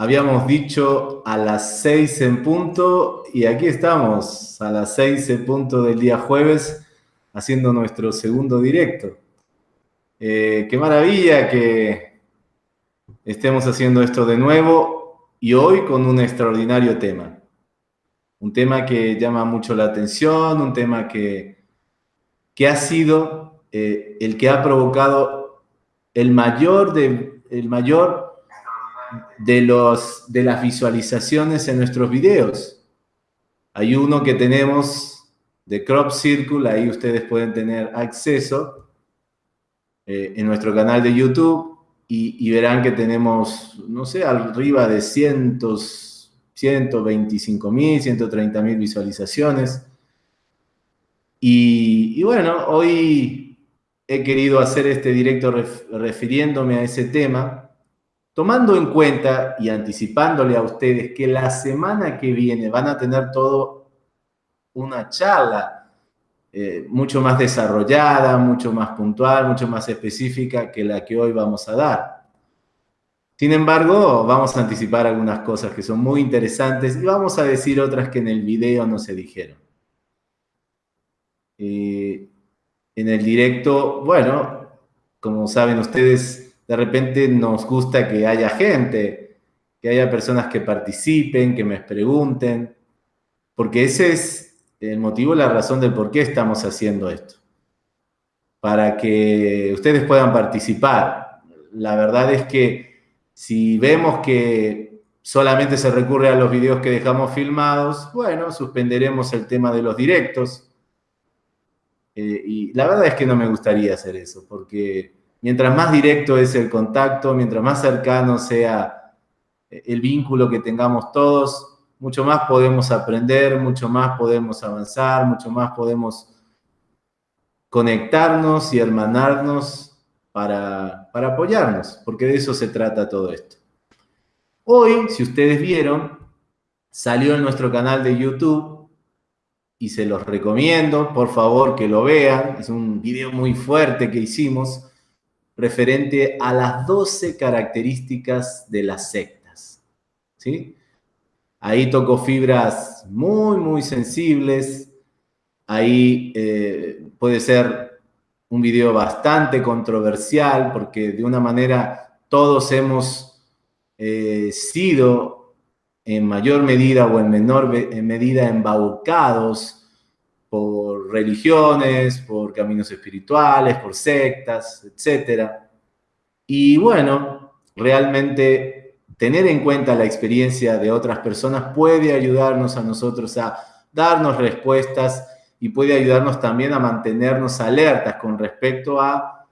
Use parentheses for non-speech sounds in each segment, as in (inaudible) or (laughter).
Habíamos dicho a las seis en punto y aquí estamos, a las seis en punto del día jueves, haciendo nuestro segundo directo. Eh, qué maravilla que estemos haciendo esto de nuevo y hoy con un extraordinario tema. Un tema que llama mucho la atención, un tema que, que ha sido eh, el que ha provocado el mayor, de, el mayor de, los, de las visualizaciones en nuestros videos. Hay uno que tenemos de Crop Circle, ahí ustedes pueden tener acceso eh, en nuestro canal de YouTube y, verán que tenemos, no sé, arriba de cientos, 125 mil, 130 mil visualizaciones. Y, y, bueno, hoy he querido hacer este directo refiriéndome a ese tema Tomando en cuenta y anticipándole a ustedes que la semana que viene van a tener todo una charla eh, mucho más desarrollada, mucho más puntual, mucho más específica que la que hoy vamos a dar. Sin embargo, vamos a anticipar algunas cosas que son muy interesantes y vamos a decir otras que en el video no se dijeron. Eh, en el directo, bueno, como saben ustedes, de repente nos gusta que haya gente, que haya personas que participen, que me pregunten, porque ese es el motivo, la razón del por qué estamos haciendo esto. Para que ustedes puedan participar. La verdad es que si vemos que solamente se recurre a los videos que dejamos filmados, bueno, suspenderemos el tema de los directos. Eh, y la verdad es que no me gustaría hacer eso, porque Mientras más directo es el contacto, mientras más cercano sea el vínculo que tengamos todos, mucho más podemos aprender, mucho más podemos avanzar, mucho más podemos conectarnos y hermanarnos para, para apoyarnos, porque de eso se trata todo esto. Hoy, si ustedes vieron, salió en nuestro canal de YouTube y se los recomiendo, por favor que lo vean, es un video muy fuerte que hicimos, referente a las 12 características de las sectas. ¿sí? Ahí tocó fibras muy, muy sensibles. Ahí eh, puede ser un video bastante controversial porque de una manera todos hemos eh, sido en mayor medida o en menor medida embaucados por religiones, por caminos espirituales, por sectas, etc. Y bueno, realmente tener en cuenta la experiencia de otras personas puede ayudarnos a nosotros a darnos respuestas y puede ayudarnos también a mantenernos alertas con respecto a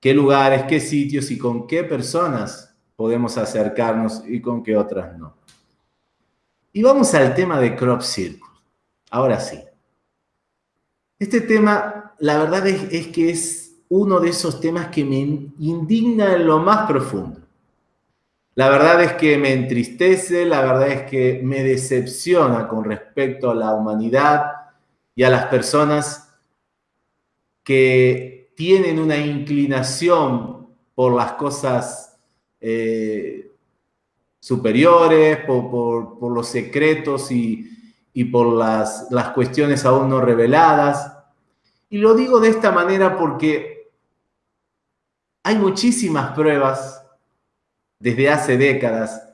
qué lugares, qué sitios y con qué personas podemos acercarnos y con qué otras no. Y vamos al tema de Crop Circle. Ahora sí. Este tema, la verdad es, que es uno de esos temas que me indigna en lo más profundo. La verdad es que me entristece, la verdad es que me decepciona con respecto a la humanidad y a las personas que tienen una inclinación por las cosas eh, superiores, por, por los secretos y, y por las, las cuestiones aún no reveladas. Y lo digo de esta manera porque hay muchísimas pruebas desde hace décadas,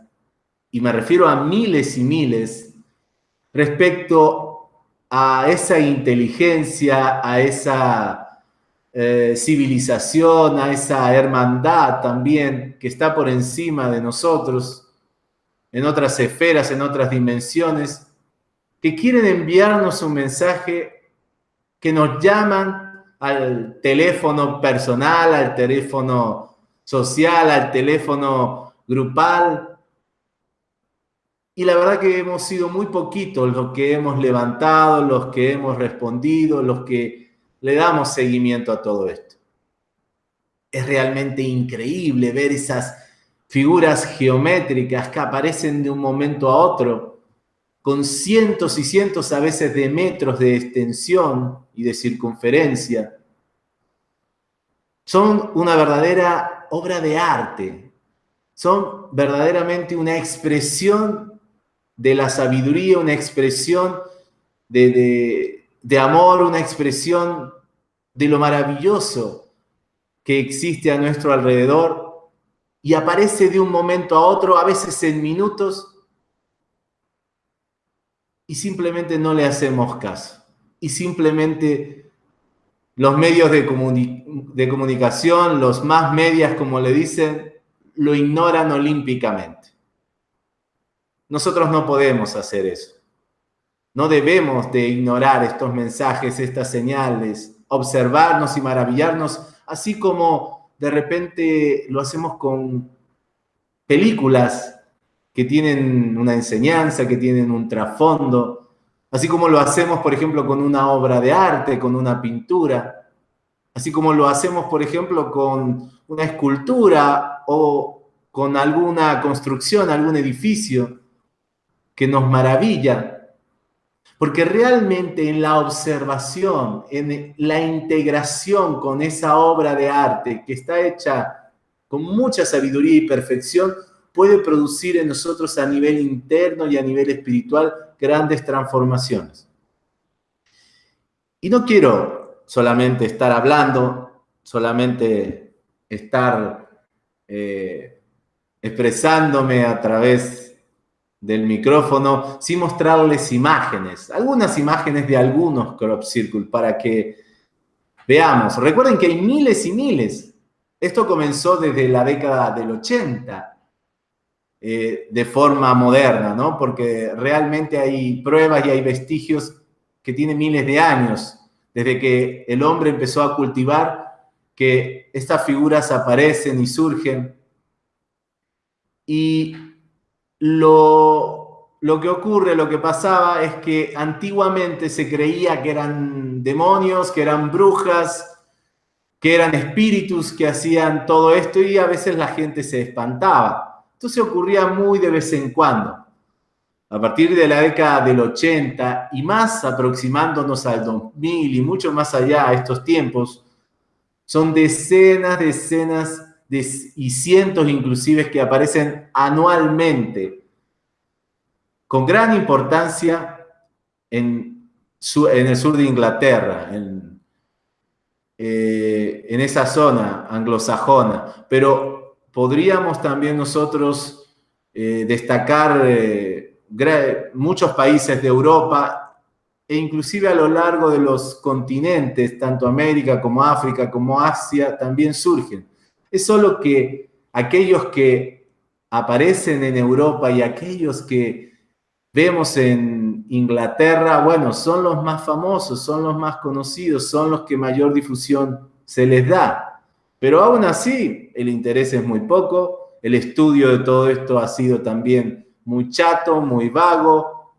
y me refiero a miles y miles, respecto a esa inteligencia, a esa eh, civilización, a esa hermandad también que está por encima de nosotros, en otras esferas, en otras dimensiones, que quieren enviarnos un mensaje, que nos llaman al teléfono personal, al teléfono social, al teléfono grupal. Y la verdad que hemos sido muy poquitos los que hemos levantado, los que hemos respondido, los que le damos seguimiento a todo esto. Es realmente increíble ver esas figuras geométricas que aparecen de un momento a otro con cientos y cientos a veces de metros de extensión y de circunferencia. Son una verdadera obra de arte. son verdaderamente una expresión de la sabiduría, una expresión de, de amor, una expresión de lo maravilloso que existe a nuestro alrededor y aparece de un momento a otro, a veces en minutos, y simplemente no le hacemos caso. Y simplemente los medios de, de comunicación, los más medias, como le dicen, lo ignoran olímpicamente. Nosotros no podemos hacer eso. No debemos de ignorar estos mensajes, estas señales, observarnos y maravillarnos, así como de repente lo hacemos con películas que tienen una enseñanza, que tienen un trasfondo, así como lo hacemos, por ejemplo, con una obra de arte, con una pintura, así como lo hacemos, por ejemplo, con una escultura o con alguna construcción, algún edificio que nos maravilla. Porque realmente en la observación, en la integración con esa obra de arte que está hecha con mucha sabiduría y perfección, puede producir en nosotros a nivel interno y a nivel espiritual grandes transformaciones. Y no quiero solamente estar hablando, solamente estar eh, expresándome a través del micrófono sin mostrarles imágenes, algunas imágenes de algunos crop circle para que veamos. Recuerden que hay miles y miles. Esto comenzó desde la década del 80 eh, de forma moderna, ¿no? Porque realmente hay pruebas y hay vestigios que tienen miles de años desde que el hombre empezó a cultivar que estas figuras aparecen y surgen. Y lo, que ocurre, lo que pasaba es que antiguamente se creía que eran demonios, que eran brujas, que eran espíritus que hacían todo esto y a veces la gente se espantaba. Entonces ocurría muy de vez en cuando. A partir de la década del 80 y más aproximándonos al 2000 y mucho más allá a estos tiempos, son decenas, decenas y cientos inclusive que aparecen anualmente con gran importancia en, el sur de Inglaterra, en, eh, en esa zona anglosajona. Pero podríamos también nosotros eh, destacar eh, muchos países de Europa e inclusive a lo largo de los continentes, tanto América como África como Asia, también surgen. Es solo que aquellos que aparecen en Europa y aquellos que vemos en Inglaterra, bueno, son los más famosos, son los más conocidos, son los que mayor difusión se les da. Pero aún así, el interés es muy poco, el estudio de todo esto ha sido también muy chato, muy vago,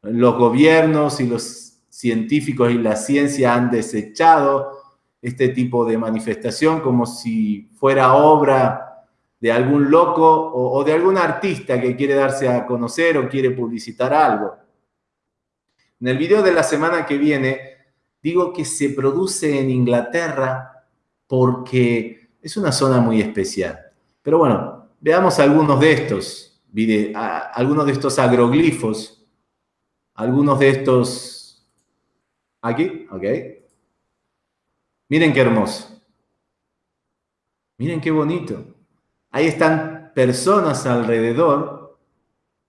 los gobiernos y los científicos y la ciencia han desechado este tipo de manifestación como si fuera obra de algún loco o, de algún artista que quiere darse a conocer o quiere publicitar algo. En el video de la semana que viene digo que se produce en Inglaterra porque es una zona muy especial. Pero bueno, veamos algunos de estos, algunos de estos agroglifos, algunos de estos... Aquí, ok. Miren qué hermoso. Miren qué bonito. Ahí están personas alrededor.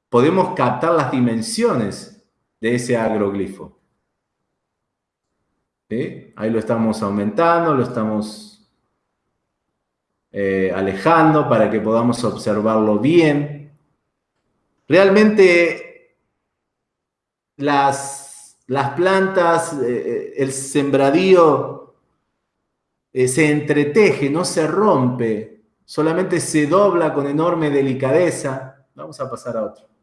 Podemos captar las dimensiones de ese agroglifo. Ahí lo estamos aumentando, lo estamos eh, alejando para que podamos observarlo bien. Realmente las, las plantas, eh, eh, el sembradío se entreteje, no se rompe, solamente se dobla con enorme delicadeza. Vamos a pasar a otro.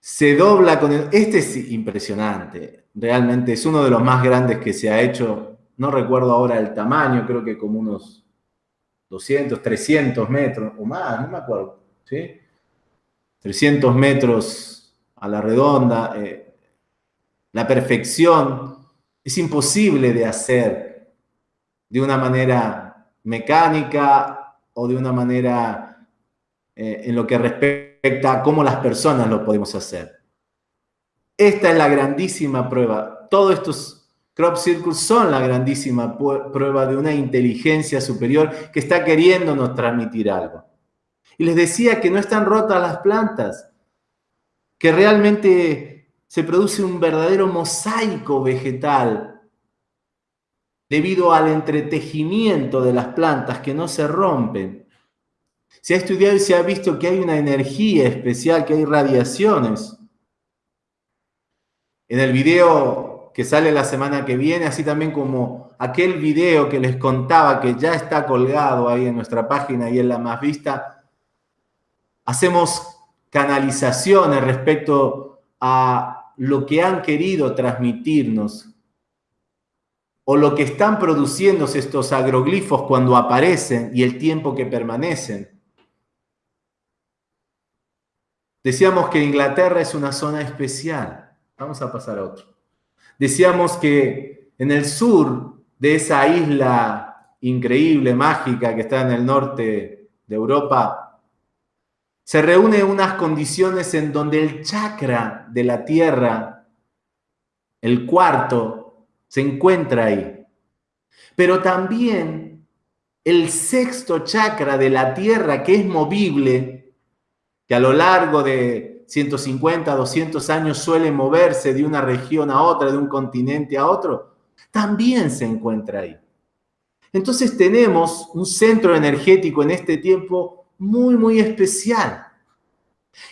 Se dobla con... Este es impresionante, realmente es uno de los más grandes que se ha hecho. No recuerdo ahora el tamaño, creo que como unos 200, 300 metros o más, no me acuerdo. ¿sí? 300 metros a la redonda. Eh, la perfección es imposible de hacer de una manera mecánica o de una manera eh, en lo que respecta a cómo las personas lo podemos hacer. Esta es la grandísima prueba. Todos estos crop circles son la grandísima prueba de una inteligencia superior que está queriéndonos transmitir algo. Y les decía que no están rotas las plantas, que realmente se produce un verdadero mosaico vegetal debido al entretejimiento de las plantas que no se rompen. Se ha estudiado y se ha visto que hay una energía especial, que hay radiaciones. En el video que sale la semana que viene, así también como aquel video que les contaba que ya está colgado ahí en nuestra página y en la más vista, hacemos canalizaciones respecto a lo que han querido transmitirnos o lo que están produciendo estos agroglifos cuando aparecen y el tiempo que permanecen. Decíamos que Inglaterra es una zona especial. Vamos a pasar a otro. Decíamos que en el sur de esa isla increíble, mágica, que está en el norte de Europa, se reúnen unas condiciones en donde el chakra de la tierra, el cuarto, se encuentra ahí. Pero también el sexto chakra de la tierra, que es movible, que a lo largo de 150, 200 años suele moverse de una región a otra, de un continente a otro, también se encuentra ahí. Entonces tenemos un centro energético en este tiempo muy, muy especial.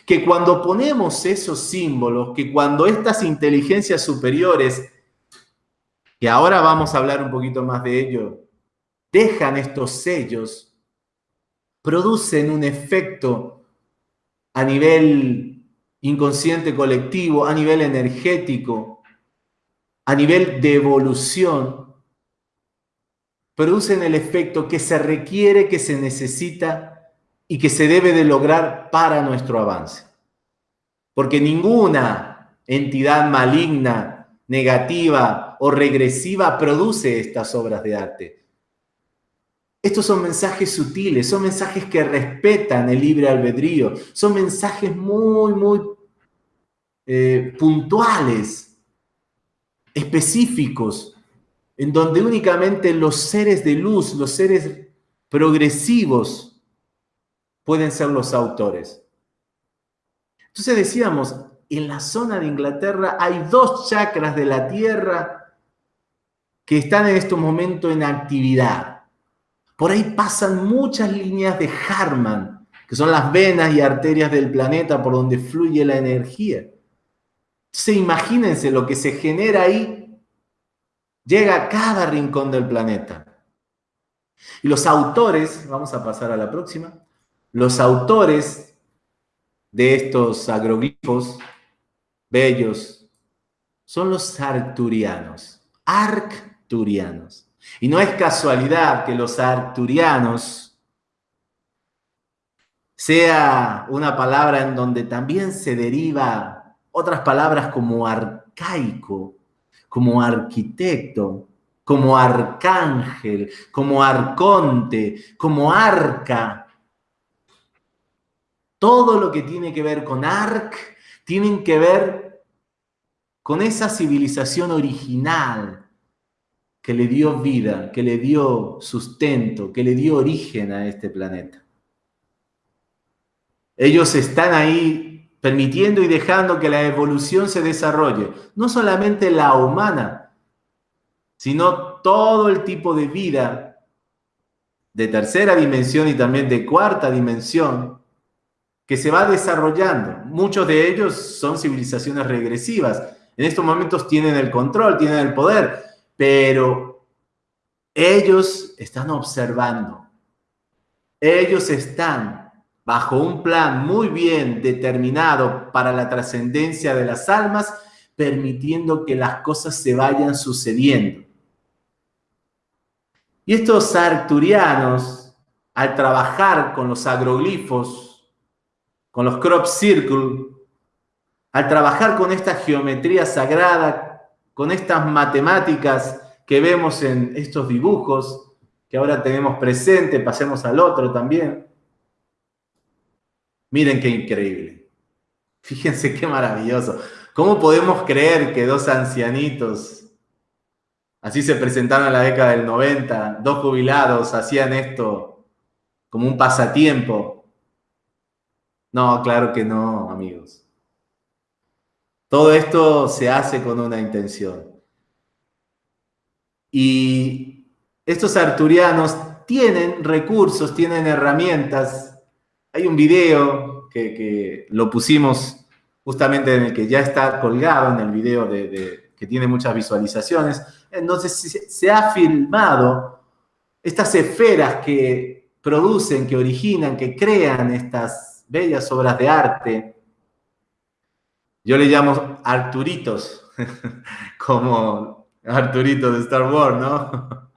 Que cuando ponemos esos símbolos, que cuando estas inteligencias superiores, que ahora vamos a hablar un poquito más de ello, dejan estos sellos, producen un efecto a nivel inconsciente colectivo, a nivel energético, a nivel de evolución, producen el efecto que se requiere, que se necesita y que se debe de lograr para nuestro avance. Porque ninguna entidad maligna, negativa o regresiva produce estas obras de arte. Estos son mensajes sutiles, son mensajes que respetan el libre albedrío, son mensajes muy, muy eh, puntuales, específicos, en donde únicamente los seres de luz, los seres progresivos, pueden ser los autores. Entonces decíamos, en la zona de Inglaterra hay dos chakras de la Tierra que están en este momento en actividad. Por ahí pasan muchas líneas de Harman, que son las venas y arterias del planeta por donde fluye la energía. Entonces imagínense lo que se genera ahí, llega a cada rincón del planeta. Y los autores, vamos a pasar a la próxima, los autores de estos agroglifos bellos son los arcturianos, arcturianos. Y no es casualidad que los arcturianos sea una palabra en donde también se deriva otras palabras como arcaico, como arquitecto, como arcángel, como arconte, como arca, todo lo que tiene que ver con Ark, tienen que ver con esa civilización original que le dio vida, que le dio sustento, que le dio origen a este planeta. Ellos están ahí permitiendo y dejando que la evolución se desarrolle, no solamente la humana, sino todo el tipo de vida de tercera dimensión y también de cuarta dimensión que se va desarrollando. Muchos de ellos son civilizaciones regresivas. En estos momentos tienen el control, tienen el poder, pero ellos están observando. Ellos están bajo un plan muy bien determinado para la trascendencia de las almas, permitiendo que las cosas se vayan sucediendo. Y estos arcturianos, al trabajar con los agroglifos, con los crop circle, al trabajar con esta geometría sagrada, con estas matemáticas que vemos en estos dibujos, que ahora tenemos presente, pasemos al otro también. Miren qué increíble. Fíjense qué maravilloso. ¿Cómo podemos creer que dos ancianitos, así se presentaron en la década del 90, dos jubilados hacían esto como un pasatiempo? No, claro que no, amigos. Todo esto se hace con una intención. Y estos arturianos tienen recursos, tienen herramientas. Hay un video que, lo pusimos justamente en el que ya está colgado en el video de, que tiene muchas visualizaciones. Entonces se ha filmado estas esferas que producen, que originan, que crean estas bellas obras de arte. Yo le llamo Arturitos, (laughs) como Arturito de Star Wars, ¿no?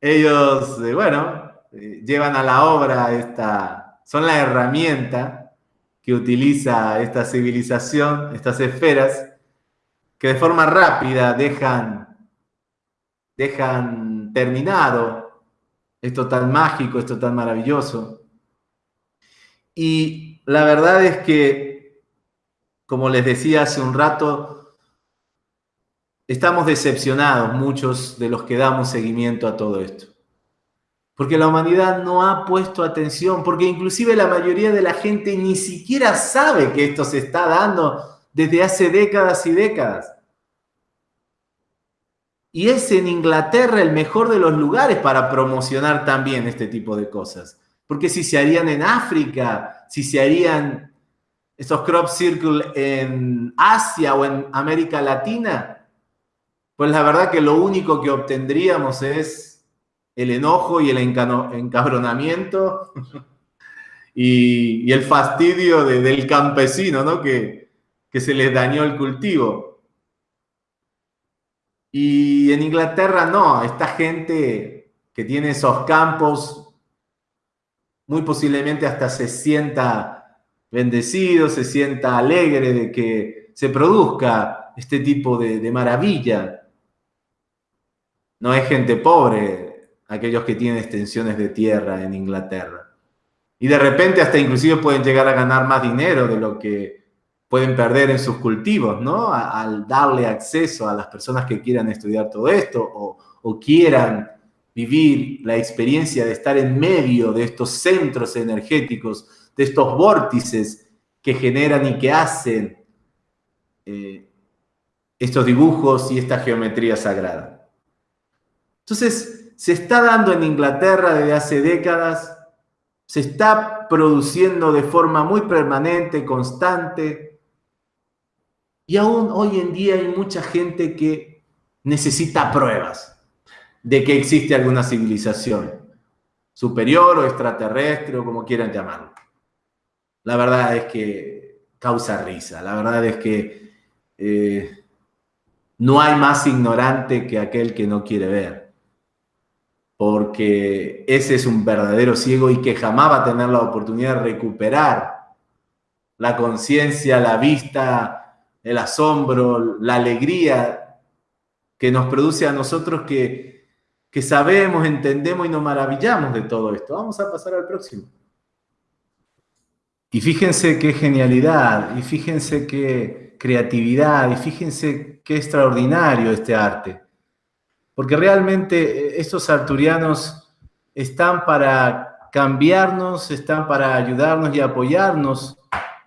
(laughs) Ellos, eh, bueno, eh, llevan a la obra esta, son la herramienta que utiliza esta civilización, estas esferas, que de forma rápida dejan, dejan terminado esto tan mágico, esto tan maravilloso. Y la verdad es que, como les decía hace un rato, Estamos decepcionados muchos de los que damos seguimiento a todo esto. Porque la humanidad no ha puesto atención, porque inclusive la mayoría de la gente ni siquiera sabe que esto se está dando desde hace décadas y décadas. Y es en Inglaterra el mejor de los lugares para promocionar también este tipo de cosas. Porque si se harían en África, si se harían esos crop circle en Asia o en América Latina, pues la verdad que lo único que obtendríamos es el enojo y el encabronamiento (laughs) y, el fastidio del campesino, ¿no? Que, que se les dañó el cultivo. Y en Inglaterra no, esta gente que tiene esos campos, muy posiblemente hasta se sienta bendecido, se sienta alegre de que se produzca este tipo de, maravilla. No es gente pobre aquellos que tienen extensiones de tierra en Inglaterra. Y de repente hasta inclusive pueden llegar a ganar más dinero de lo que pueden perder en sus cultivos, ¿no? Al darle acceso a las personas que quieran estudiar todo esto o quieran vivir la experiencia de estar en medio de estos centros energéticos, de estos vórtices que generan y que hacen eh, estos dibujos y esta geometría sagrada. Entonces, se está dando en Inglaterra desde hace décadas, se está produciendo de forma muy permanente, constante, y aún hoy en día hay mucha gente que necesita pruebas de que existe alguna civilización superior o extraterrestre o como quieran llamarlo. La verdad es que causa risa, la verdad es que eh, no hay más ignorante que aquel que no quiere ver porque ese es un verdadero ciego y que jamás va a tener la oportunidad de recuperar la conciencia, la vista, el asombro, la alegría que nos produce a nosotros que, que sabemos, entendemos y nos maravillamos de todo esto. Vamos a pasar al próximo. Y fíjense qué genialidad, y fíjense qué creatividad, y fíjense qué extraordinario este arte. Porque realmente eh, estos arturianos están para cambiarnos, están para ayudarnos y apoyarnos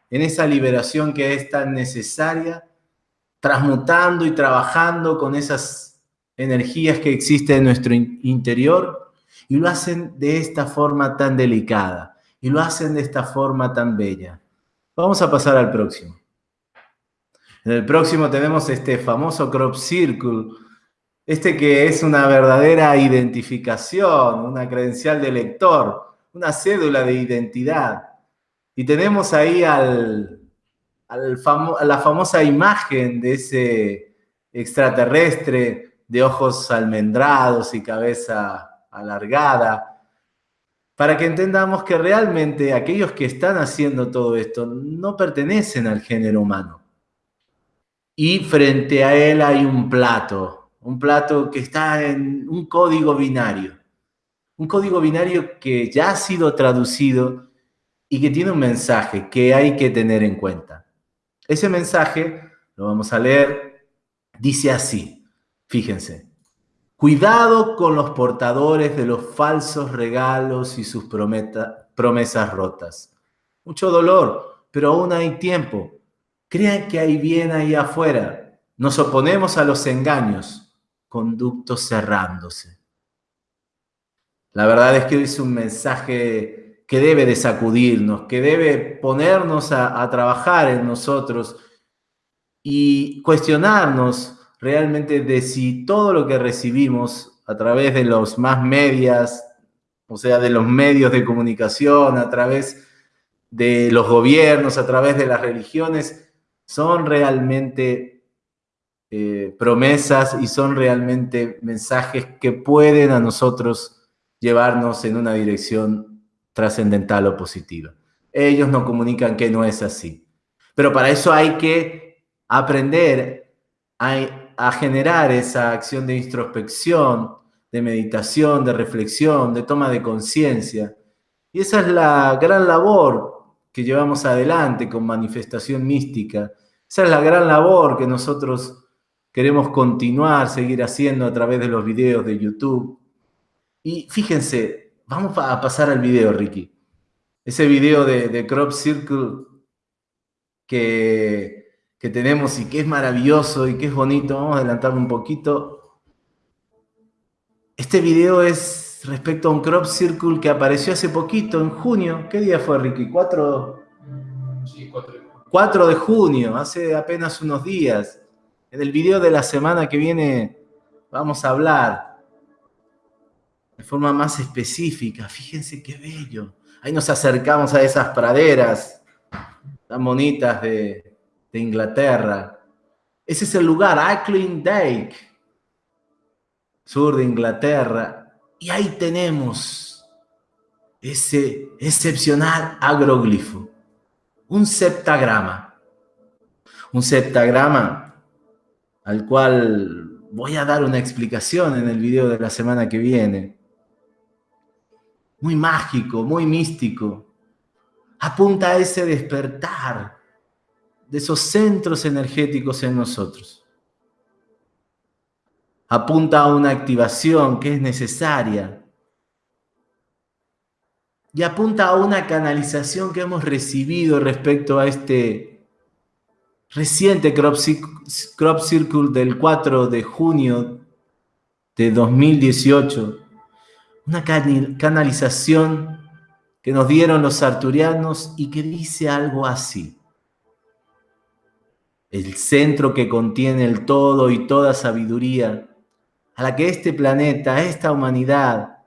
en esa liberación que es tan necesaria, transmutando y trabajando con esas energías que existen en nuestro interior y lo hacen de esta forma tan delicada y lo hacen de esta forma tan bella. Vamos a pasar al próximo. En el próximo tenemos este famoso crop circle, este que es una verdadera identificación, una credencial de lector, una cédula de identidad. Y tenemos ahí al, la famosa imagen de ese extraterrestre de ojos almendrados y cabeza alargada, para que entendamos que realmente aquellos que están haciendo todo esto no pertenecen al género humano. Y frente a él hay un plato, un plato que está en un código binario, un código binario que ya ha sido traducido y que tiene un mensaje que hay que tener en cuenta. Ese mensaje, lo vamos a leer, dice así, fíjense, cuidado con los portadores de los falsos regalos y sus promesas rotas. Mucho dolor, pero aún hay tiempo. Crean que hay bien ahí afuera. Nos oponemos a los engaños conductos cerrándose. La verdad es que es un mensaje que debe de sacudirnos, que debe ponernos a trabajar en nosotros y cuestionarnos realmente de si todo lo que recibimos a través de los más medias, o sea, de los medios de comunicación, a través de los gobiernos, a través de las religiones, son realmente eh, promesas y son realmente mensajes que pueden a nosotros llevarnos en una dirección trascendental o positiva. Ellos nos comunican que no es así. Pero para eso hay que aprender a, a generar esa acción de introspección, de meditación, de reflexión, de toma de conciencia. Y esa es la gran labor que llevamos adelante con manifestación mística. Esa es la gran labor que nosotros queremos continuar, seguir haciendo a través de los videos de YouTube. Y fíjense, vamos a pasar al video, Ricky. Ese video de, Crop Circle que, que tenemos y que es maravilloso y que es bonito. Vamos a adelantarlo un poquito. Este video es respecto a un Crop Circle que apareció hace poquito, en junio. ¿Qué día fue, Ricky? 4, sí, 4 de junio. 4 de junio, hace apenas unos días. En el video de la semana que viene vamos a hablar de forma más específica. Fíjense qué bello. Ahí nos acercamos a esas praderas tan bonitas de, Inglaterra. Ese es el lugar, Ackling Dyke, sur de Inglaterra. Y ahí tenemos ese excepcional agroglifo, un septagrama. Un septagrama al cual voy a dar una explicación en el video de la semana que viene. Muy mágico, muy místico. Apunta a ese despertar de esos centros energéticos en nosotros. Apunta a una activación que es necesaria. Y apunta a una canalización que hemos recibido respecto a este reciente Crop, Circle del 4 de junio de 2018, una canalización que nos dieron los arturianos y que dice algo así. El centro que contiene el todo y toda sabiduría, a la que este planeta, esta humanidad,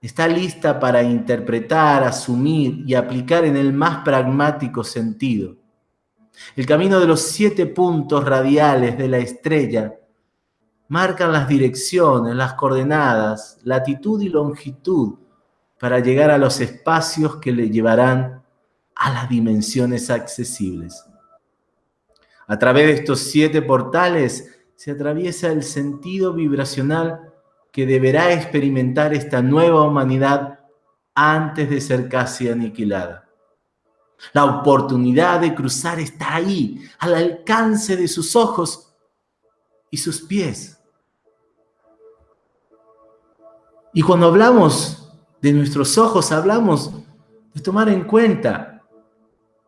está lista para interpretar, asumir y aplicar en el más pragmático sentido el camino de los siete puntos radiales de la estrella marcan las direcciones, las coordenadas, latitud y longitud para llegar a los espacios que le llevarán a las dimensiones accesibles. A través de estos siete portales se atraviesa el sentido vibracional que deberá experimentar esta nueva humanidad antes de ser casi aniquilada. La oportunidad de cruzar está ahí, al alcance de sus ojos y sus pies. Y cuando hablamos de nuestros ojos, hablamos de tomar en cuenta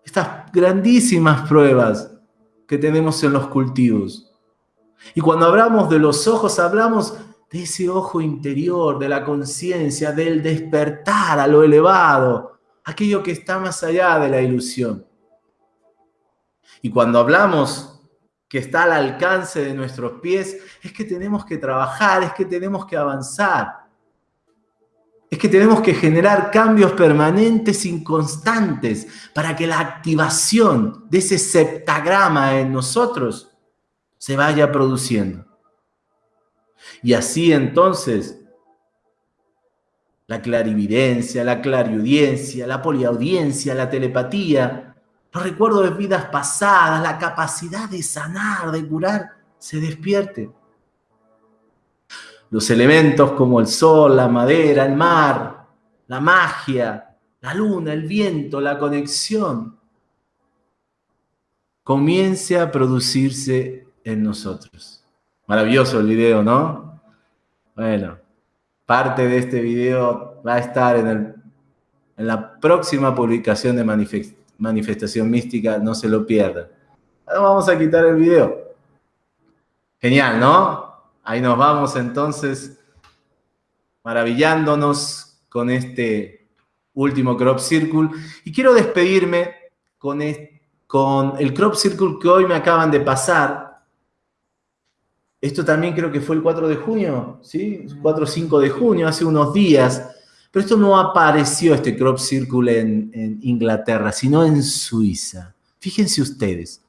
estas grandísimas pruebas que tenemos en los cultivos. Y cuando hablamos de los ojos, hablamos de ese ojo interior, de la conciencia, del despertar a lo elevado, aquello que está más allá de la ilusión. Y cuando hablamos que está al alcance de nuestros pies, es que tenemos que trabajar, es que tenemos que avanzar. Es que tenemos que generar cambios permanentes, inconstantes, para que la activación de ese septagrama en nosotros se vaya produciendo. Y así entonces la clarividencia, la clariaudiencia, la poliaudiencia, la telepatía, los recuerdos de vidas pasadas, la capacidad de sanar, de curar, se despierte. Los elementos como el sol, la madera, el mar, la magia, la luna, el viento, la conexión, comience a producirse en nosotros. Maravilloso el video, ¿no? Bueno, parte de este video va a estar en, en la próxima publicación de Manifestación Mística, no se lo pierdan. Vamos a quitar el video. Genial, ¿no? Ahí nos vamos entonces maravillándonos con este último crop circle. Y quiero despedirme con, con el crop circle que hoy me acaban de pasar, esto también creo que fue el 4 de junio, ¿sí? 4 o 5 de junio, hace unos días. Pero esto no apareció, este crop circle en, Inglaterra, sino en Suiza. Fíjense ustedes.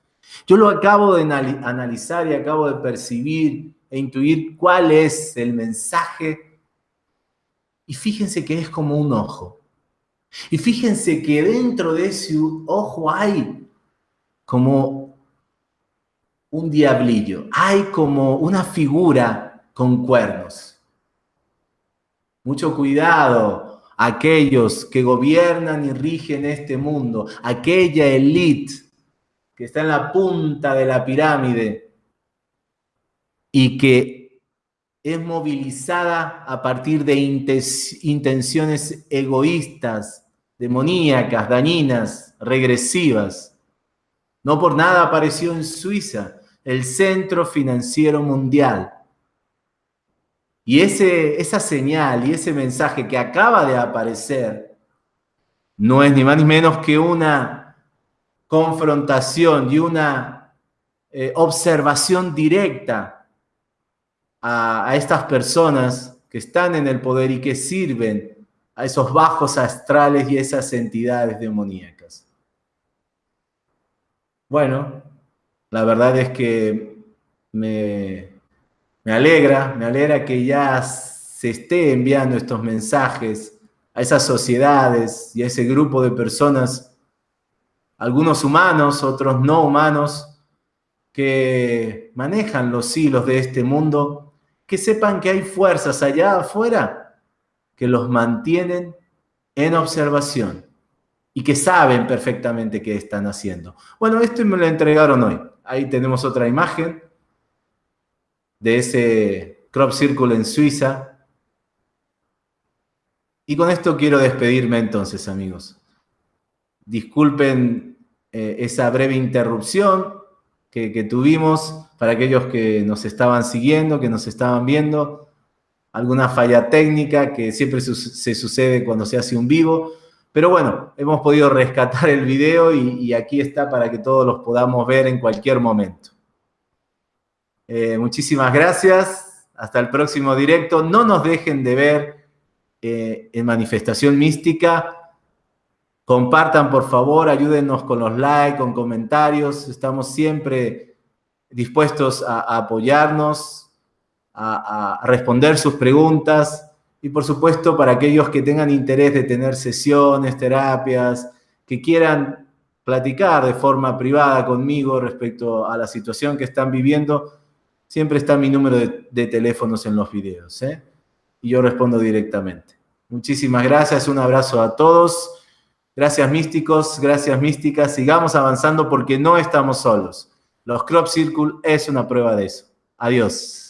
Yo lo acabo de analizar y acabo de percibir e intuir cuál es el mensaje. Y fíjense que es como un ojo. Y fíjense que dentro de ese ojo hay como un diablillo, hay como una figura con cuernos. Mucho cuidado, aquellos que gobiernan y rigen este mundo, aquella élite que está en la punta de la pirámide y que es movilizada a partir de intenciones egoístas, demoníacas, dañinas, regresivas. No por nada apareció en Suiza el Centro Financiero Mundial. Y ese, esa señal y ese mensaje que acaba de aparecer no es ni más ni menos que una confrontación y una eh, observación directa a, estas personas que están en el poder y que sirven a esos bajos astrales y esas entidades demoníacas. Bueno, la verdad es que me, alegra, me alegra que ya se esté enviando estos mensajes a esas sociedades y a ese grupo de personas, algunos humanos, otros no humanos, que manejan los hilos de este mundo, que sepan que hay fuerzas allá afuera que los mantienen en observación y que saben perfectamente qué están haciendo. Bueno, esto me lo entregaron hoy. Ahí tenemos otra imagen de ese crop circle en Suiza. Y con esto quiero despedirme entonces, amigos. Disculpen eh, esa breve interrupción que, que tuvimos para aquellos que nos estaban siguiendo, que nos estaban viendo. Alguna falla técnica que siempre se sucede cuando se hace un vivo pero bueno, hemos podido rescatar el video y, aquí está para que todos los podamos ver en cualquier momento. Eh, muchísimas gracias. Hasta el próximo directo. No nos dejen de ver eh, en Manifestación Mística. Compartan, por favor, ayúdenos con los likes, con comentarios. Estamos siempre dispuestos a, apoyarnos, a responder sus preguntas. Y por supuesto, para aquellos que tengan interés de tener sesiones, terapias, que quieran platicar de forma privada conmigo respecto a la situación que están viviendo, siempre está mi número de, teléfonos en los videos. ¿eh? Y yo respondo directamente. Muchísimas gracias, un abrazo a todos. Gracias místicos, gracias místicas. Sigamos avanzando porque no estamos solos. Los Crop Circle es una prueba de eso. Adiós.